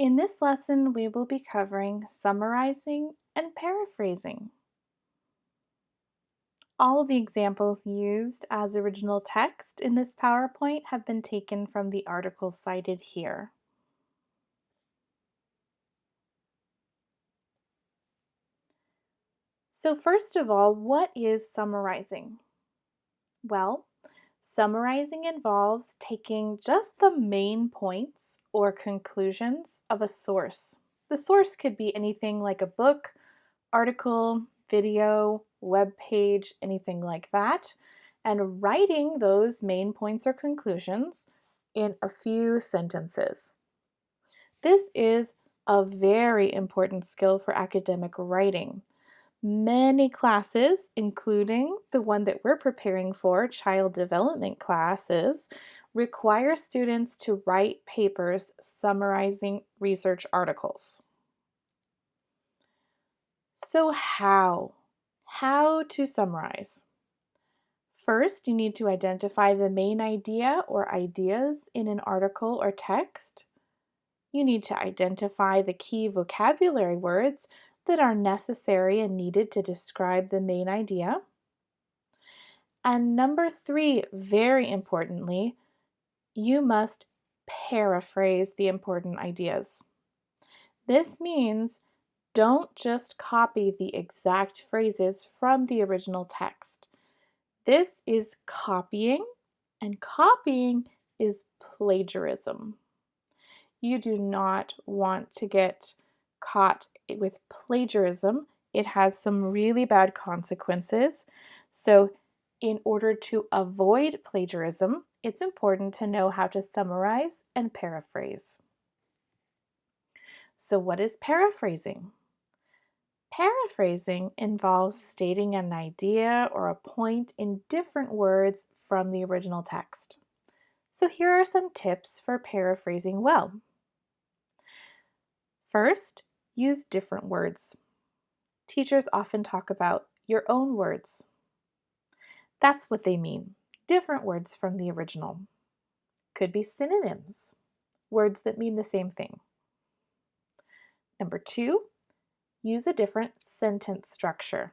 In this lesson, we will be covering summarizing and paraphrasing. All the examples used as original text in this PowerPoint have been taken from the article cited here. So first of all, what is summarizing? Well, summarizing involves taking just the main points or conclusions of a source. The source could be anything like a book, article, video, web page, anything like that, and writing those main points or conclusions in a few sentences. This is a very important skill for academic writing. Many classes, including the one that we're preparing for, child development classes, require students to write papers summarizing research articles. So how? How to summarize? First, you need to identify the main idea or ideas in an article or text. You need to identify the key vocabulary words that are necessary and needed to describe the main idea. And number three, very importantly, you must paraphrase the important ideas. This means don't just copy the exact phrases from the original text. This is copying, and copying is plagiarism. You do not want to get caught with plagiarism. It has some really bad consequences. So in order to avoid plagiarism, it's important to know how to summarize and paraphrase. So what is paraphrasing? Paraphrasing involves stating an idea or a point in different words from the original text. So here are some tips for paraphrasing well. First, use different words. Teachers often talk about your own words. That's what they mean, different words from the original. Could be synonyms, words that mean the same thing. Number two, use a different sentence structure.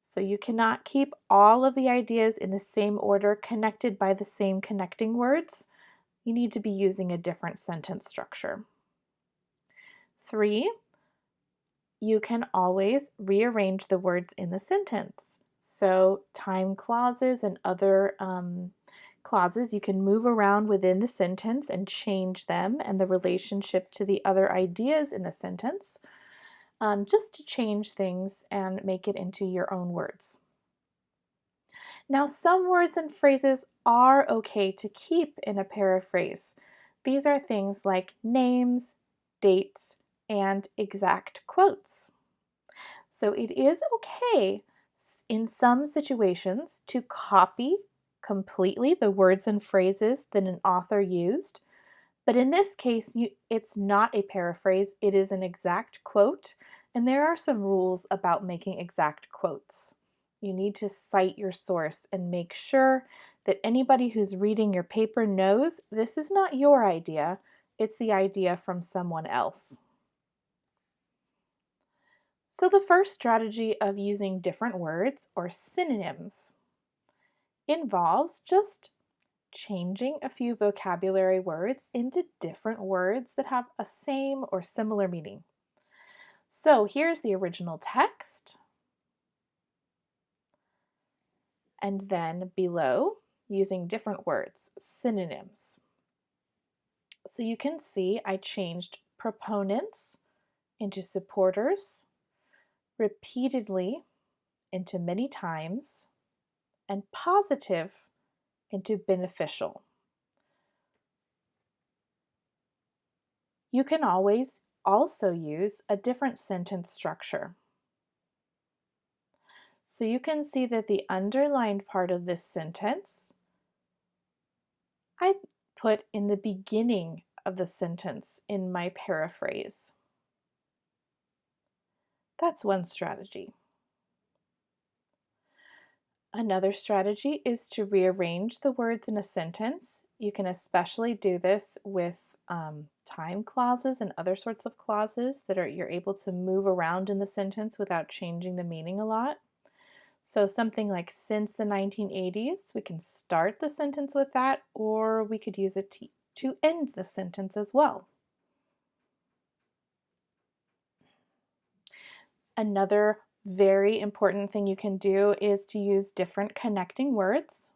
So you cannot keep all of the ideas in the same order connected by the same connecting words. You need to be using a different sentence structure. Three, you can always rearrange the words in the sentence. So time clauses and other um, clauses, you can move around within the sentence and change them and the relationship to the other ideas in the sentence, um, just to change things and make it into your own words. Now, some words and phrases are okay to keep in a paraphrase. These are things like names, dates, and exact quotes. So it is okay in some situations to copy completely the words and phrases that an author used. But in this case, you, it's not a paraphrase, it is an exact quote, and there are some rules about making exact quotes. You need to cite your source and make sure that anybody who's reading your paper knows this is not your idea, it's the idea from someone else. So the first strategy of using different words or synonyms involves just changing a few vocabulary words into different words that have a same or similar meaning. So here's the original text. And then below, using different words, synonyms. So you can see I changed proponents into supporters, repeatedly into many times, and positive into beneficial. You can always also use a different sentence structure. So you can see that the underlined part of this sentence I put in the beginning of the sentence in my paraphrase. That's one strategy. Another strategy is to rearrange the words in a sentence. You can especially do this with um, time clauses and other sorts of clauses that are you're able to move around in the sentence without changing the meaning a lot. So something like since the 1980s, we can start the sentence with that, or we could use it to, to end the sentence as well. Another very important thing you can do is to use different connecting words.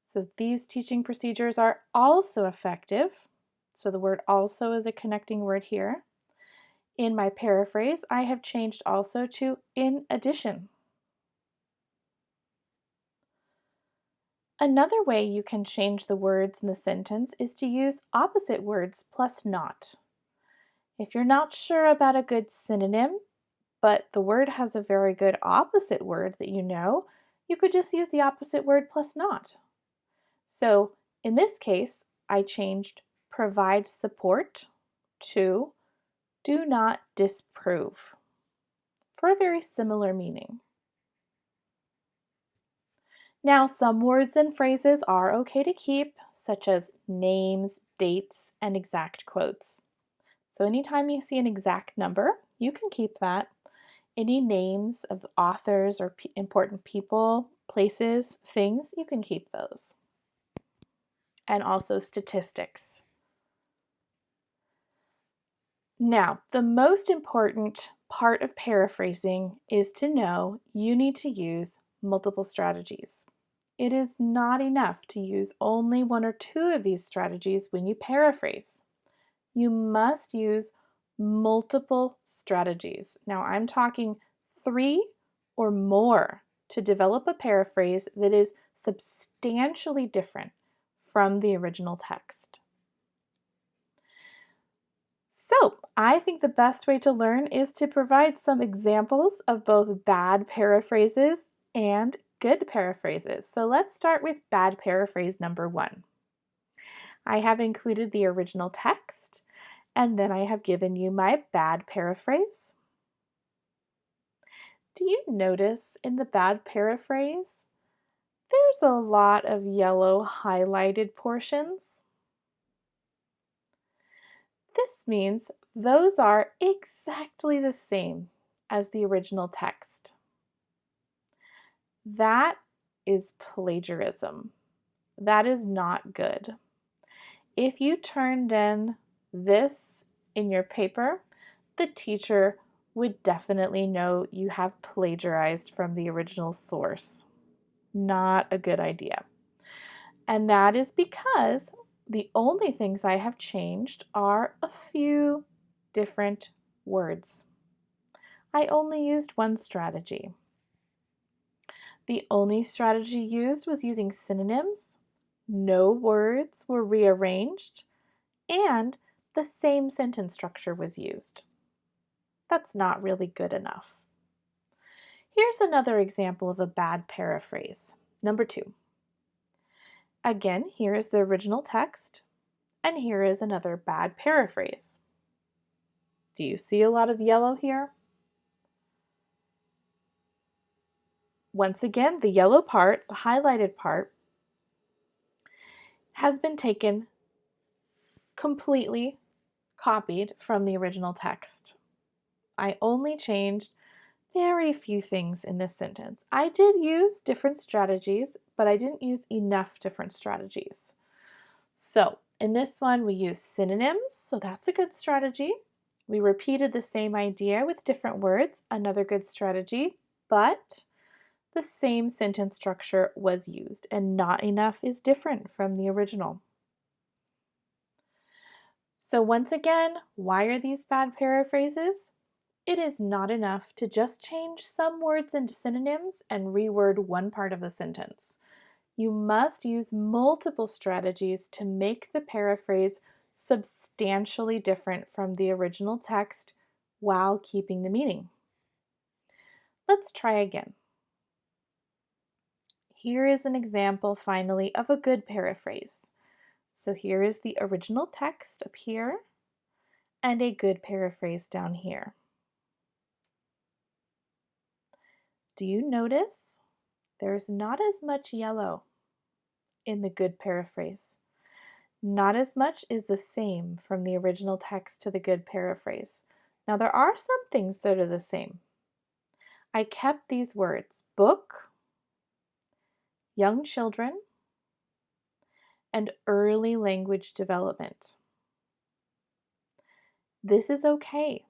So these teaching procedures are also effective. So the word also is a connecting word here. In my paraphrase, I have changed also to in addition. Another way you can change the words in the sentence is to use opposite words plus not. If you're not sure about a good synonym, but the word has a very good opposite word that you know, you could just use the opposite word plus not. So in this case, I changed provide support to do not disprove for a very similar meaning. Now, some words and phrases are okay to keep, such as names, dates, and exact quotes. So anytime you see an exact number, you can keep that. Any names of authors or important people, places, things, you can keep those. And also statistics. Now, the most important part of paraphrasing is to know you need to use multiple strategies. It is not enough to use only one or two of these strategies when you paraphrase. You must use multiple strategies. Now I'm talking three or more to develop a paraphrase that is substantially different from the original text. So I think the best way to learn is to provide some examples of both bad paraphrases and good paraphrases. So let's start with bad paraphrase number one. I have included the original text and then I have given you my bad paraphrase. Do you notice in the bad paraphrase, there's a lot of yellow highlighted portions? This means those are exactly the same as the original text. That is plagiarism. That is not good. If you turned in this in your paper, the teacher would definitely know you have plagiarized from the original source. Not a good idea. And that is because the only things I have changed are a few different words. I only used one strategy. The only strategy used was using synonyms, no words were rearranged, and the same sentence structure was used. That's not really good enough. Here's another example of a bad paraphrase. Number two. Again, here is the original text, and here is another bad paraphrase. Do you see a lot of yellow here? Once again, the yellow part, the highlighted part, has been taken completely copied from the original text. I only changed very few things in this sentence. I did use different strategies, but I didn't use enough different strategies. So in this one, we use synonyms, so that's a good strategy. We repeated the same idea with different words, another good strategy, but the same sentence structure was used and not enough is different from the original. So once again, why are these bad paraphrases? It is not enough to just change some words into synonyms and reword one part of the sentence. You must use multiple strategies to make the paraphrase substantially different from the original text while keeping the meaning. Let's try again. Here is an example finally of a good paraphrase. So here is the original text up here and a good paraphrase down here. Do you notice there's not as much yellow in the good paraphrase? Not as much is the same from the original text to the good paraphrase. Now, there are some things that are the same. I kept these words book, young children, and early language development. This is okay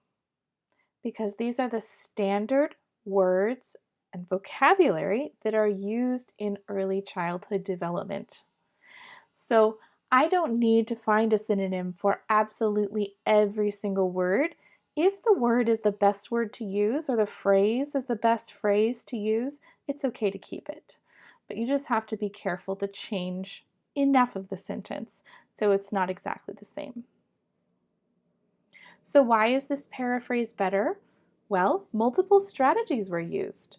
because these are the standard words and vocabulary that are used in early childhood development. So I don't need to find a synonym for absolutely every single word. If the word is the best word to use or the phrase is the best phrase to use, it's okay to keep it. But you just have to be careful to change enough of the sentence so it's not exactly the same. So why is this paraphrase better? Well, multiple strategies were used.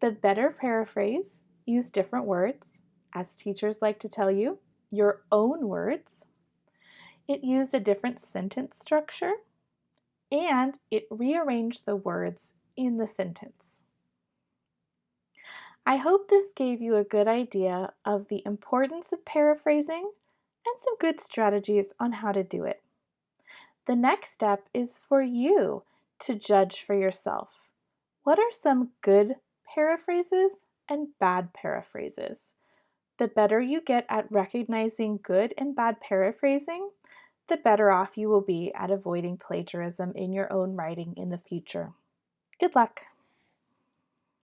The better paraphrase used different words, as teachers like to tell you, your own words. It used a different sentence structure, and it rearranged the words in the sentence. I hope this gave you a good idea of the importance of paraphrasing and some good strategies on how to do it. The next step is for you to judge for yourself. What are some good paraphrases and bad paraphrases? The better you get at recognizing good and bad paraphrasing, the better off you will be at avoiding plagiarism in your own writing in the future. Good luck!